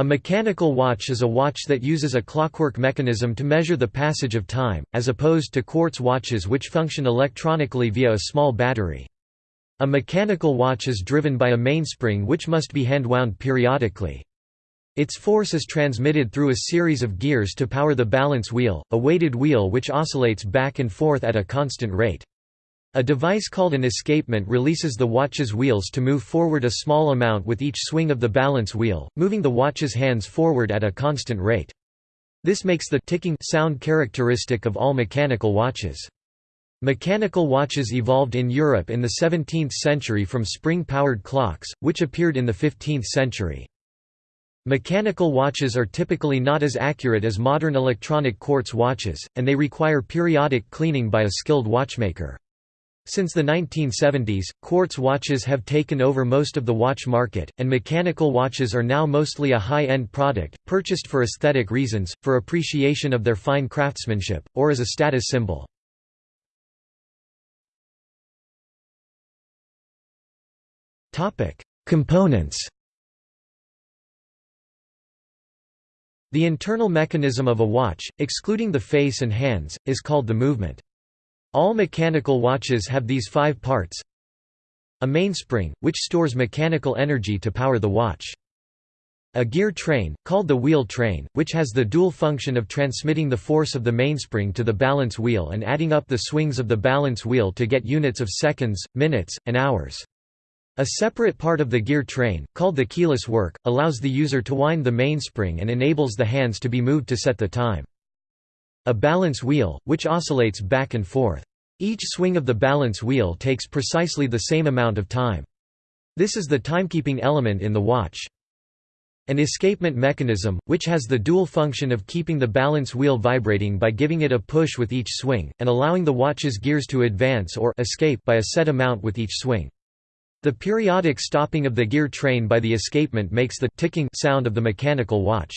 A mechanical watch is a watch that uses a clockwork mechanism to measure the passage of time, as opposed to quartz watches which function electronically via a small battery. A mechanical watch is driven by a mainspring which must be hand-wound periodically. Its force is transmitted through a series of gears to power the balance wheel, a weighted wheel which oscillates back and forth at a constant rate. A device called an escapement releases the watch's wheels to move forward a small amount with each swing of the balance wheel, moving the watch's hands forward at a constant rate. This makes the ticking sound characteristic of all mechanical watches. Mechanical watches evolved in Europe in the 17th century from spring-powered clocks, which appeared in the 15th century. Mechanical watches are typically not as accurate as modern electronic quartz watches, and they require periodic cleaning by a skilled watchmaker. Since the 1970s, quartz watches have taken over most of the watch market, and mechanical watches are now mostly a high-end product, purchased for aesthetic reasons, for appreciation of their fine craftsmanship, or as a status symbol. Components The internal mechanism of a watch, excluding the face and hands, is called the movement. All mechanical watches have these five parts A mainspring, which stores mechanical energy to power the watch. A gear train, called the wheel train, which has the dual function of transmitting the force of the mainspring to the balance wheel and adding up the swings of the balance wheel to get units of seconds, minutes, and hours. A separate part of the gear train, called the keyless work, allows the user to wind the mainspring and enables the hands to be moved to set the time. A balance wheel, which oscillates back and forth. Each swing of the balance wheel takes precisely the same amount of time. This is the timekeeping element in the watch. An escapement mechanism, which has the dual function of keeping the balance wheel vibrating by giving it a push with each swing, and allowing the watch's gears to advance or escape by a set amount with each swing. The periodic stopping of the gear train by the escapement makes the ticking sound of the mechanical watch.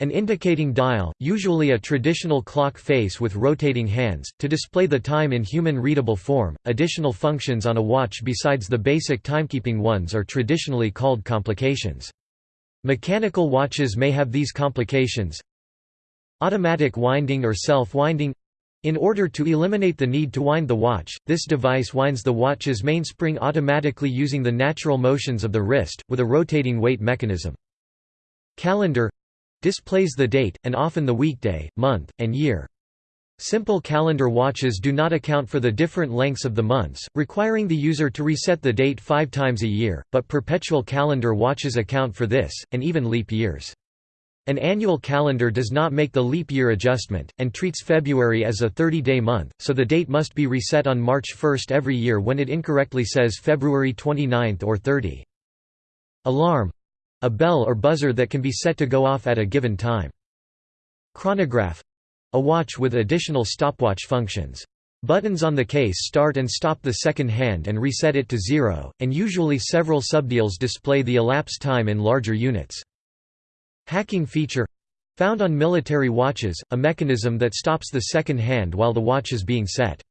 An indicating dial, usually a traditional clock face with rotating hands, to display the time in human-readable form. Additional functions on a watch besides the basic timekeeping ones are traditionally called complications. Mechanical watches may have these complications. Automatic winding or self-winding in order to eliminate the need to wind the watch, this device winds the watch's mainspring automatically using the natural motions of the wrist, with a rotating weight mechanism. Calendar displays the date, and often the weekday, month, and year. Simple calendar watches do not account for the different lengths of the months, requiring the user to reset the date five times a year, but perpetual calendar watches account for this, and even leap years. An annual calendar does not make the leap year adjustment, and treats February as a 30-day month, so the date must be reset on March 1 every year when it incorrectly says February 29 or 30. Alarm a bell or buzzer that can be set to go off at a given time. Chronograph a watch with additional stopwatch functions. Buttons on the case start and stop the second hand and reset it to zero, and usually several subdials display the elapsed time in larger units. Hacking feature found on military watches, a mechanism that stops the second hand while the watch is being set.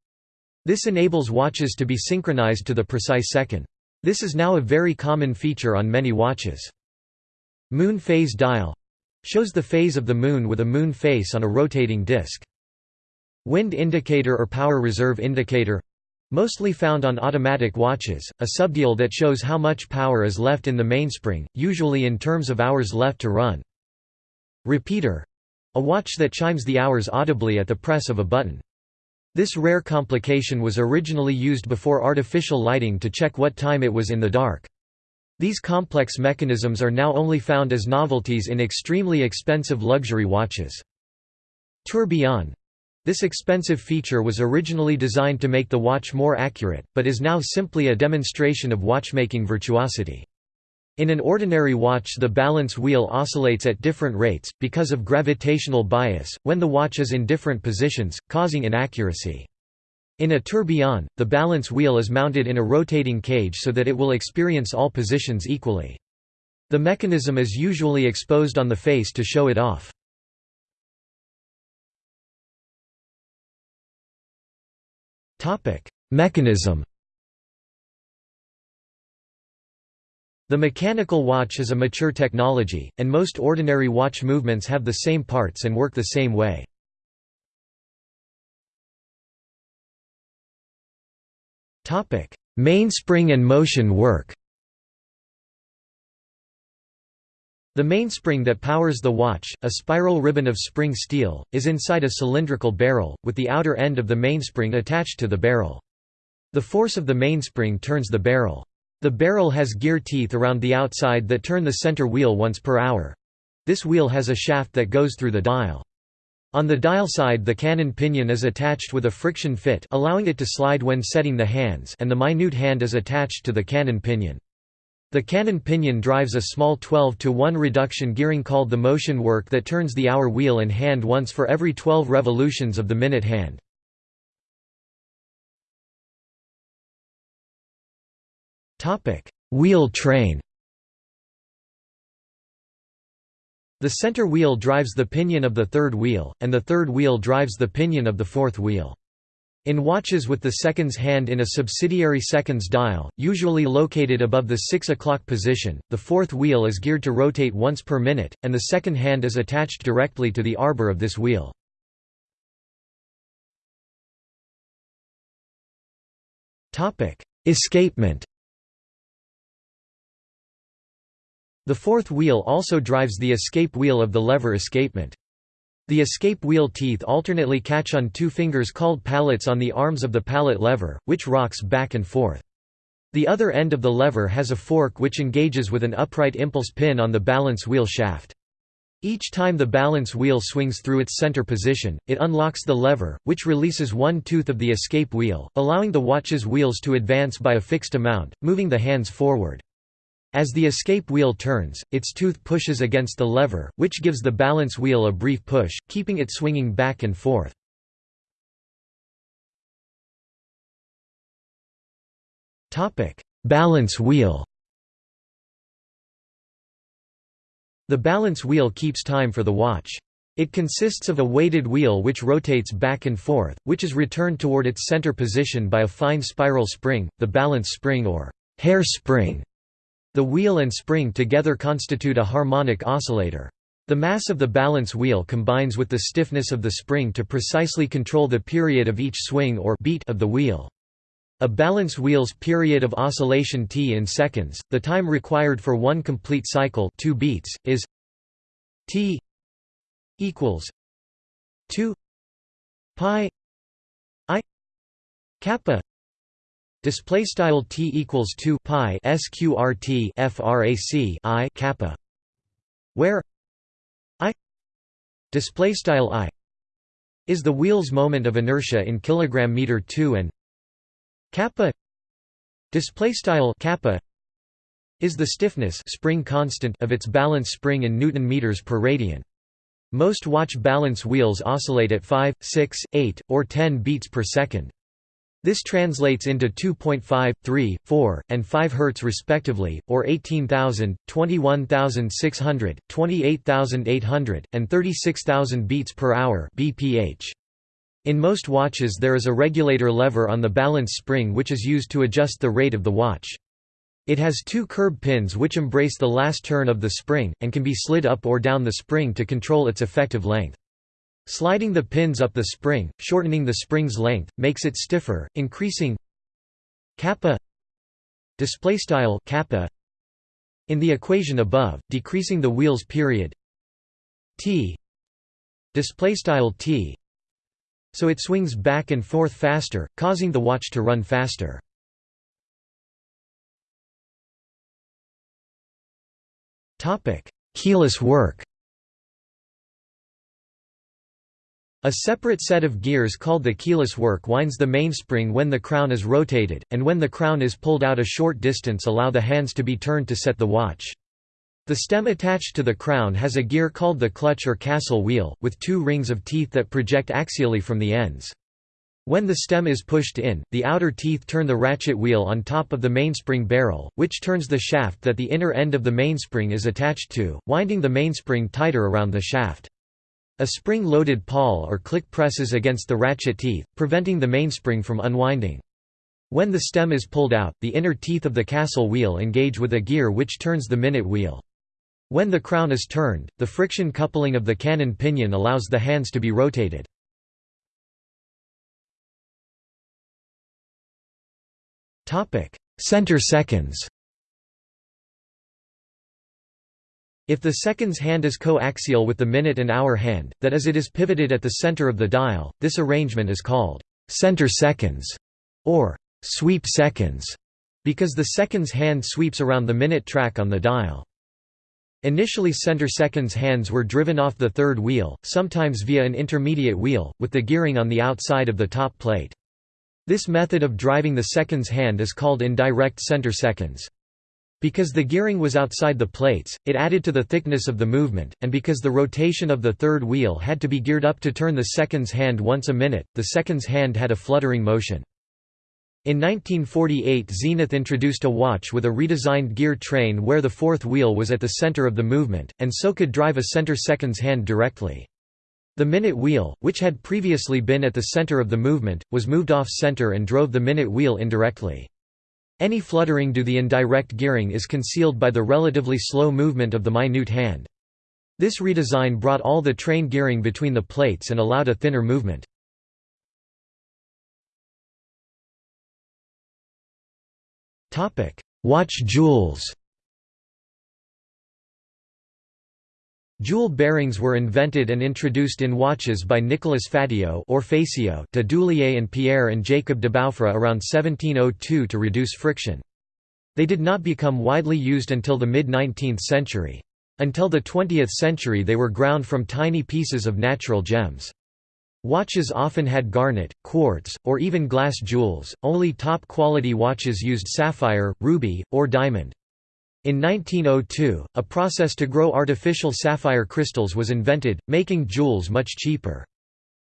This enables watches to be synchronized to the precise second. This is now a very common feature on many watches. Moon phase dial shows the phase of the Moon with a moon face on a rotating disk. Wind indicator or power reserve indicator mostly found on automatic watches, a subdial that shows how much power is left in the mainspring, usually in terms of hours left to run. Repeater a watch that chimes the hours audibly at the press of a button. This rare complication was originally used before artificial lighting to check what time it was in the dark. These complex mechanisms are now only found as novelties in extremely expensive luxury watches. Tourbillon this expensive feature was originally designed to make the watch more accurate, but is now simply a demonstration of watchmaking virtuosity. In an ordinary watch the balance wheel oscillates at different rates, because of gravitational bias, when the watch is in different positions, causing inaccuracy. In a tourbillon, the balance wheel is mounted in a rotating cage so that it will experience all positions equally. The mechanism is usually exposed on the face to show it off. Mechanism The mechanical watch is a mature technology, and most ordinary watch movements have the same parts and work the same way. Mainspring and motion work The mainspring that powers the watch, a spiral ribbon of spring steel, is inside a cylindrical barrel, with the outer end of the mainspring attached to the barrel. The force of the mainspring turns the barrel. The barrel has gear teeth around the outside that turn the center wheel once per hour. This wheel has a shaft that goes through the dial. On the dial side the cannon pinion is attached with a friction fit allowing it to slide when setting the hands and the minute hand is attached to the cannon pinion. The cannon pinion drives a small 12 to 1 reduction gearing called the motion work that turns the hour wheel and hand once for every 12 revolutions of the minute hand. Wheel train The center wheel drives the pinion of the third wheel, and the third wheel drives the pinion of the fourth wheel. In watches with the seconds hand in a subsidiary seconds dial, usually located above the 6 o'clock position, the fourth wheel is geared to rotate once per minute, and the second hand is attached directly to the arbor of this wheel. Escapement The fourth wheel also drives the escape wheel of the lever escapement. The escape wheel teeth alternately catch on two fingers called pallets on the arms of the pallet lever, which rocks back and forth. The other end of the lever has a fork which engages with an upright impulse pin on the balance wheel shaft. Each time the balance wheel swings through its center position, it unlocks the lever, which releases one tooth of the escape wheel, allowing the watch's wheels to advance by a fixed amount, moving the hands forward. As the escape wheel turns, its tooth pushes against the lever, which gives the balance wheel a brief push, keeping it swinging back and forth. balance wheel The balance wheel keeps time for the watch. It consists of a weighted wheel which rotates back and forth, which is returned toward its center position by a fine spiral spring, the balance spring or hair spring. The wheel and spring together constitute a harmonic oscillator. The mass of the balance wheel combines with the stiffness of the spring to precisely control the period of each swing or beat of the wheel. A balance wheel's period of oscillation t in seconds, the time required for one complete cycle 2 beats, is t equals 2 pi i kappa Display style t equals 2 pi sqrt frac i kappa, where i display style i is the wheel's moment of inertia in kilogram meter 2 and kappa display style kappa is the stiffness spring constant of its balance spring in newton meters per radian. Most watch balance wheels oscillate at 5, 6, 8, or 10 beats per second. This translates into 2.5, 3, 4, and 5 Hz respectively, or 18,000, 21,600, 28,800, and 36,000 beats per hour (bph). In most watches there is a regulator lever on the balance spring which is used to adjust the rate of the watch. It has two curb pins which embrace the last turn of the spring, and can be slid up or down the spring to control its effective length. Sliding the pins up the spring, shortening the spring's length, makes it stiffer, increasing kappa display style kappa in the equation above, decreasing the wheel's period t display style t so it swings back and forth faster, causing the watch to run faster. Topic: Keyless work A separate set of gears called the keyless work winds the mainspring when the crown is rotated, and when the crown is pulled out a short distance allow the hands to be turned to set the watch. The stem attached to the crown has a gear called the clutch or castle wheel, with two rings of teeth that project axially from the ends. When the stem is pushed in, the outer teeth turn the ratchet wheel on top of the mainspring barrel, which turns the shaft that the inner end of the mainspring is attached to, winding the mainspring tighter around the shaft. A spring-loaded pawl or click presses against the ratchet teeth, preventing the mainspring from unwinding. When the stem is pulled out, the inner teeth of the castle wheel engage with a gear which turns the minute wheel. When the crown is turned, the friction coupling of the cannon pinion allows the hands to be rotated. Center seconds If the seconds hand is coaxial with the minute and hour hand, that is it is pivoted at the center of the dial, this arrangement is called center seconds or sweep seconds because the seconds hand sweeps around the minute track on the dial. Initially center seconds hands were driven off the third wheel, sometimes via an intermediate wheel, with the gearing on the outside of the top plate. This method of driving the seconds hand is called indirect center seconds. Because the gearing was outside the plates, it added to the thickness of the movement, and because the rotation of the third wheel had to be geared up to turn the seconds hand once a minute, the seconds hand had a fluttering motion. In 1948 Zenith introduced a watch with a redesigned gear train where the fourth wheel was at the center of the movement, and so could drive a center seconds hand directly. The minute wheel, which had previously been at the center of the movement, was moved off-center and drove the minute wheel indirectly. Any fluttering due to the indirect gearing is concealed by the relatively slow movement of the minute hand. This redesign brought all the train gearing between the plates and allowed a thinner movement. Watch jewels Jewel bearings were invented and introduced in watches by Nicolas Fatio or Facio de Duillier and Pierre and Jacob Debaufre around 1702 to reduce friction. They did not become widely used until the mid-19th century. Until the 20th century they were ground from tiny pieces of natural gems. Watches often had garnet, quartz, or even glass jewels, only top-quality watches used sapphire, ruby, or diamond. In 1902, a process to grow artificial sapphire crystals was invented, making jewels much cheaper.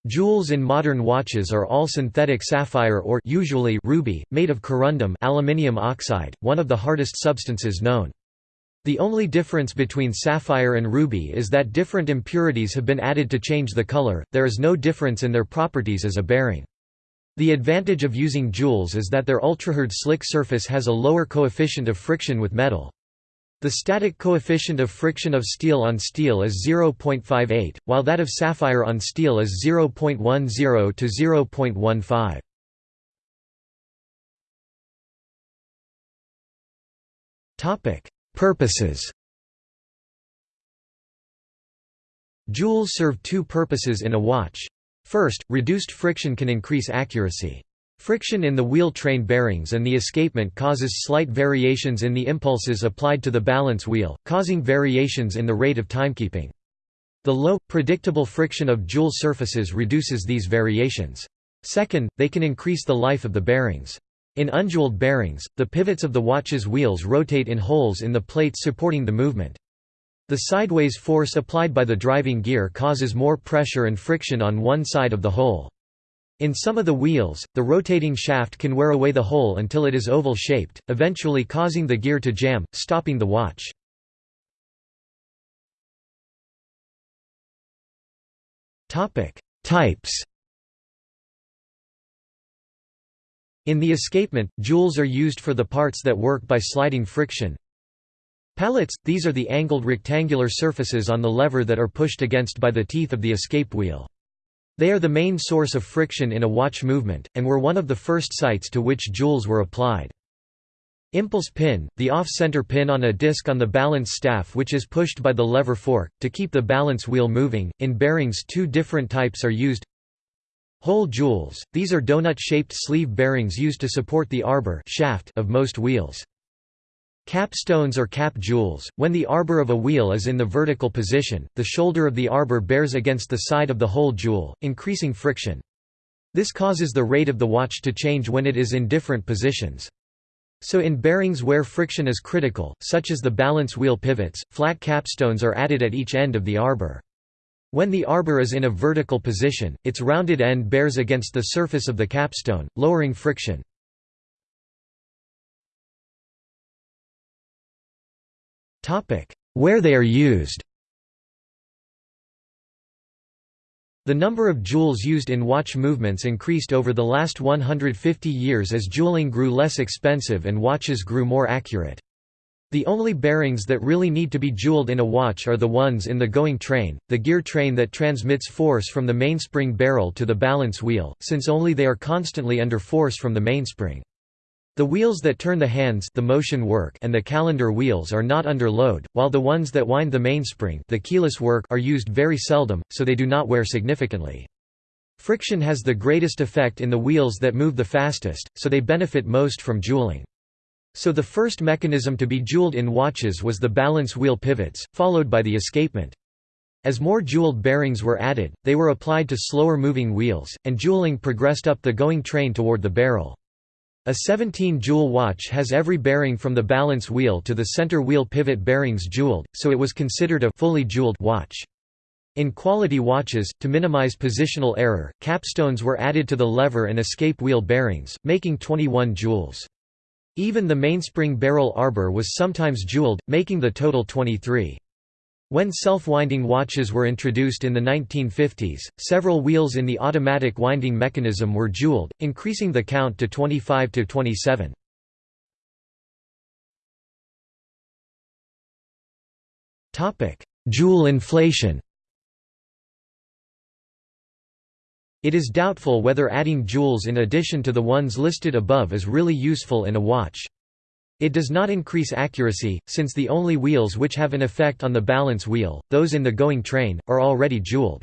Jewels in modern watches are all synthetic sapphire or usually ruby, made of corundum aluminium oxide, one of the hardest substances known. The only difference between sapphire and ruby is that different impurities have been added to change the color, there is no difference in their properties as a bearing. The advantage of using jewels is that their ultrahard slick surface has a lower coefficient of friction with metal. The static coefficient of friction of steel on steel is 0.58, while that of sapphire on steel is 0.10 to 0.15. Topic: Purposes. Jewels serve two purposes in a watch. First, reduced friction can increase accuracy. Friction in the wheel train bearings and the escapement causes slight variations in the impulses applied to the balance wheel, causing variations in the rate of timekeeping. The low, predictable friction of jewel surfaces reduces these variations. Second, they can increase the life of the bearings. In unjeweled bearings, the pivots of the watch's wheels rotate in holes in the plates supporting the movement. The sideways force applied by the driving gear causes more pressure and friction on one side of the hole. In some of the wheels, the rotating shaft can wear away the hole until it is oval-shaped, eventually causing the gear to jam, stopping the watch. Types In the escapement, jewels are used for the parts that work by sliding friction. Pallets – these are the angled rectangular surfaces on the lever that are pushed against by the teeth of the escape wheel. They are the main source of friction in a watch movement, and were one of the first sites to which jewels were applied. Impulse pin, the off-center pin on a disc on the balance staff which is pushed by the lever fork, to keep the balance wheel moving. In bearings two different types are used. Hole jewels, these are donut-shaped sleeve bearings used to support the arbor shaft of most wheels. Capstones or cap jewels, when the arbor of a wheel is in the vertical position, the shoulder of the arbor bears against the side of the whole jewel, increasing friction. This causes the rate of the watch to change when it is in different positions. So in bearings where friction is critical, such as the balance wheel pivots, flat capstones are added at each end of the arbor. When the arbor is in a vertical position, its rounded end bears against the surface of the capstone, lowering friction. Where they are used The number of jewels used in watch movements increased over the last 150 years as jeweling grew less expensive and watches grew more accurate. The only bearings that really need to be jeweled in a watch are the ones in the going train, the gear train that transmits force from the mainspring barrel to the balance wheel, since only they are constantly under force from the mainspring. The wheels that turn the hands the motion work and the calendar wheels are not under load, while the ones that wind the mainspring the keyless work are used very seldom, so they do not wear significantly. Friction has the greatest effect in the wheels that move the fastest, so they benefit most from jeweling. So the first mechanism to be jeweled in watches was the balance wheel pivots, followed by the escapement. As more jeweled bearings were added, they were applied to slower moving wheels, and jeweling progressed up the going train toward the barrel. A 17-jewel watch has every bearing from the balance wheel to the center wheel pivot bearings jeweled, so it was considered a fully jeweled watch. In quality watches, to minimize positional error, capstones were added to the lever and escape wheel bearings, making 21 jewels. Even the mainspring barrel arbor was sometimes jeweled, making the total 23. When self-winding watches were introduced in the 1950s, several wheels in the automatic winding mechanism were jeweled, increasing the count to 25 to 27. Topic: Jewel inflation. It is doubtful whether adding jewels in addition to the ones listed above is really useful in a watch. It does not increase accuracy, since the only wheels which have an effect on the balance wheel, those in the going train, are already jeweled.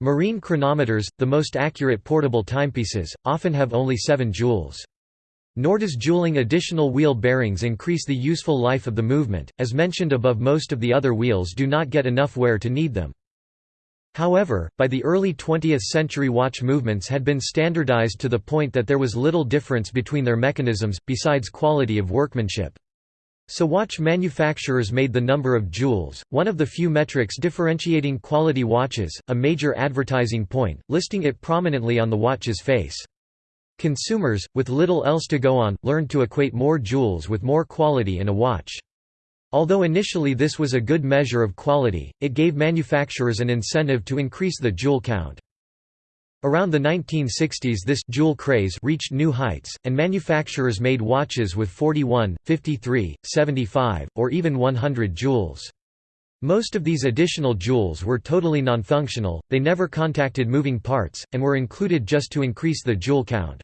Marine chronometers, the most accurate portable timepieces, often have only 7 jewels. Nor does jeweling additional wheel bearings increase the useful life of the movement, as mentioned above most of the other wheels do not get enough wear to need them. However, by the early 20th century watch movements had been standardized to the point that there was little difference between their mechanisms, besides quality of workmanship. So watch manufacturers made the number of jewels, one of the few metrics differentiating quality watches, a major advertising point, listing it prominently on the watch's face. Consumers, with little else to go on, learned to equate more jewels with more quality in a watch. Although initially this was a good measure of quality, it gave manufacturers an incentive to increase the jewel count. Around the 1960s this jewel craze reached new heights, and manufacturers made watches with 41, 53, 75, or even 100 jewels. Most of these additional jewels were totally non-functional, they never contacted moving parts, and were included just to increase the jewel count.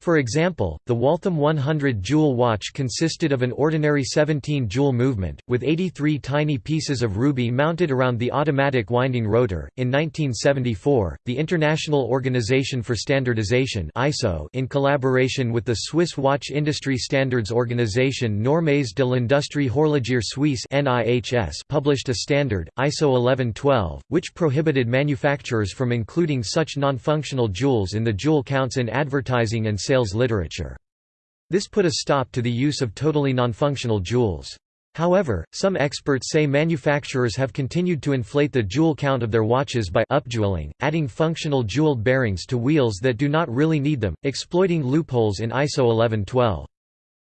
For example, the Waltham 100 jewel watch consisted of an ordinary 17 jewel movement, with 83 tiny pieces of ruby mounted around the automatic winding rotor. In 1974, the International Organization for Standardization (ISO), in collaboration with the Swiss Watch Industry Standards Organization Normes de l'Industrie Horlogière Suisse (NIHS), published a standard, ISO 1112, which prohibited manufacturers from including such non-functional jewels in the jewel counts in advertising and sales literature. This put a stop to the use of totally nonfunctional jewels. However, some experts say manufacturers have continued to inflate the jewel count of their watches by upjewelling, adding functional jeweled bearings to wheels that do not really need them, exploiting loopholes in ISO 1112.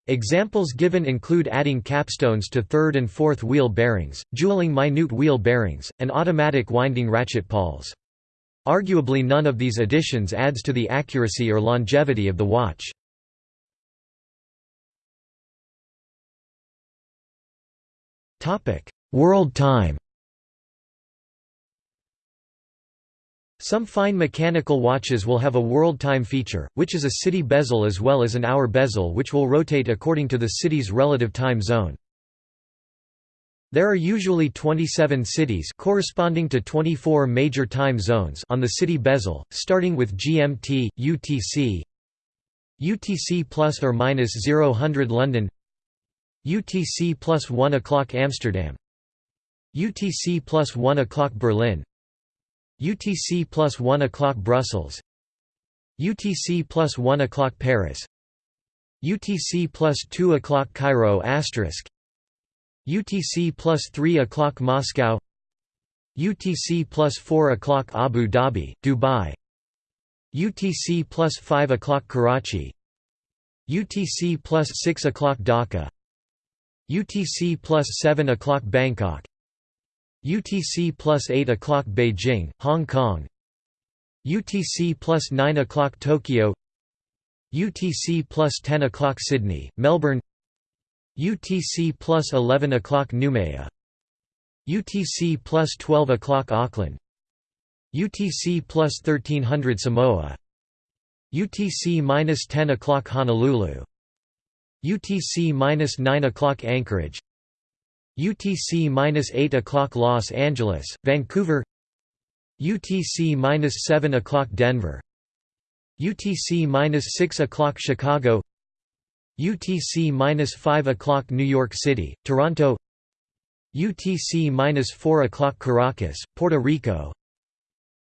Examples given include adding capstones to third and fourth wheel bearings, jeweling minute wheel bearings, and automatic winding ratchet pawls. Arguably none of these additions adds to the accuracy or longevity of the watch. World time Some fine mechanical watches will have a world time feature, which is a city bezel as well as an hour bezel which will rotate according to the city's relative time zone. There are usually 27 cities corresponding to 24 major time zones on the city bezel, starting with GMT, UTC, UTC plus or minus 0 London, UTC plus 1 o'clock Amsterdam, UTC plus 1 o'clock Berlin, UTC plus 1 o'clock Brussels, UTC plus 1 o'clock Paris, UTC plus 2 o'clock Cairo asterisk UTC plus 3 o'clock Moscow UTC plus 4 o'clock Abu Dhabi, Dubai UTC plus 5 o'clock Karachi UTC plus 6 o'clock Dhaka UTC plus 7 o'clock Bangkok UTC plus 8 o'clock Beijing, Hong Kong UTC plus 9 o'clock Tokyo UTC plus 10 o'clock Sydney, Melbourne UTC plus 11 o'clock Noumea UTC plus 12 o'clock Auckland. UTC plus 1300 Samoa. UTC minus 10 o'clock Honolulu. UTC minus 9 o'clock Anchorage. UTC minus 8 o'clock Los Angeles, Vancouver. UTC minus 7 o'clock Denver. UTC minus 6 o'clock Chicago UTC minus 5 o'clock New York City, Toronto. UTC minus 4 o'clock Caracas, Puerto Rico.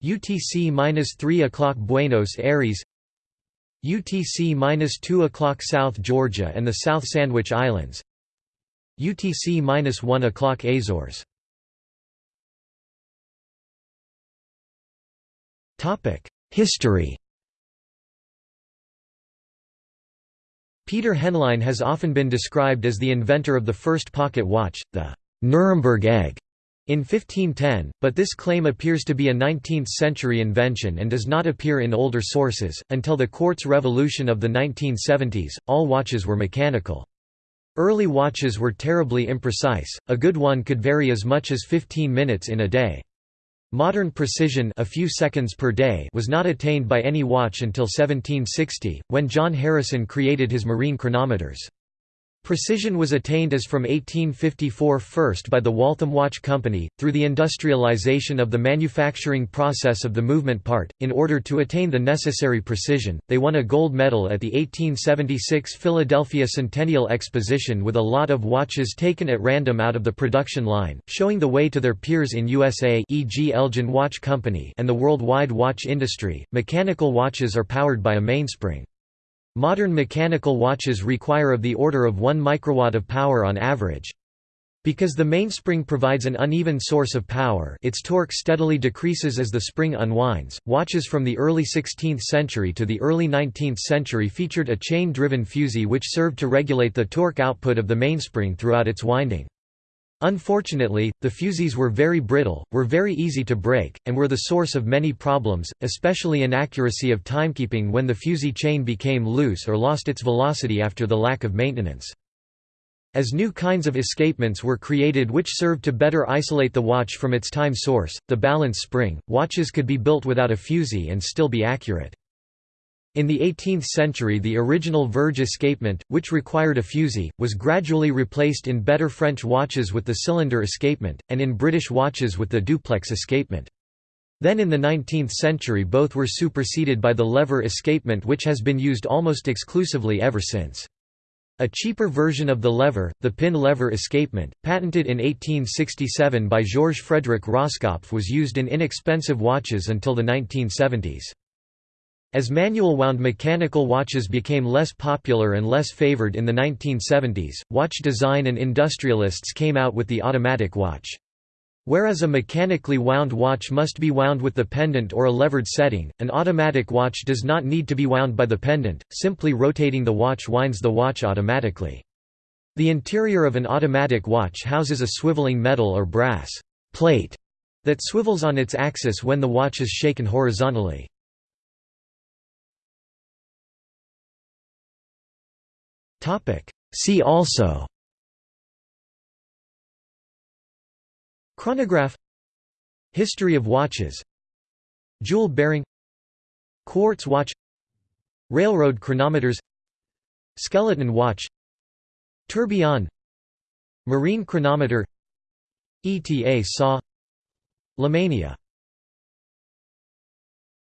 UTC minus 3 o'clock Buenos Aires. UTC minus 2 o'clock South Georgia and the South Sandwich Islands. UTC minus 1 o'clock Azores. History Peter Henlein has often been described as the inventor of the first pocket watch, the Nuremberg egg, in 1510, but this claim appears to be a 19th-century invention and does not appear in older sources. Until the quartz revolution of the 1970s, all watches were mechanical. Early watches were terribly imprecise, a good one could vary as much as 15 minutes in a day. Modern precision a few seconds per day was not attained by any watch until 1760, when John Harrison created his marine chronometers. Precision was attained as from 1854 first by the Waltham Watch Company, through the industrialization of the manufacturing process of the movement part. In order to attain the necessary precision, they won a gold medal at the 1876 Philadelphia Centennial Exposition with a lot of watches taken at random out of the production line, showing the way to their peers in USA e.g. Elgin Watch Company and the worldwide watch industry. Mechanical watches are powered by a mainspring. Modern mechanical watches require of the order of 1 microwatt of power on average. Because the mainspring provides an uneven source of power its torque steadily decreases as the spring unwinds. Watches from the early 16th century to the early 19th century featured a chain-driven fusee which served to regulate the torque output of the mainspring throughout its winding. Unfortunately, the fusees were very brittle, were very easy to break, and were the source of many problems, especially inaccuracy of timekeeping when the fusee chain became loose or lost its velocity after the lack of maintenance. As new kinds of escapements were created which served to better isolate the watch from its time source, the balance spring, watches could be built without a fusee and still be accurate. In the 18th century the original Verge escapement, which required a fusee, was gradually replaced in better French watches with the cylinder escapement, and in British watches with the duplex escapement. Then in the 19th century both were superseded by the lever escapement which has been used almost exclusively ever since. A cheaper version of the lever, the pin lever escapement, patented in 1867 by Georges Frédéric Roskopf was used in inexpensive watches until the 1970s. As manual-wound mechanical watches became less popular and less favored in the 1970s, watch design and industrialists came out with the automatic watch. Whereas a mechanically wound watch must be wound with the pendant or a levered setting, an automatic watch does not need to be wound by the pendant, simply rotating the watch winds the watch automatically. The interior of an automatic watch houses a swiveling metal or brass plate that swivels on its axis when the watch is shaken horizontally. See also Chronograph History of watches Jewel bearing Quartz watch Railroad chronometers Skeleton watch Tourbillon Marine chronometer ETA SA Lemania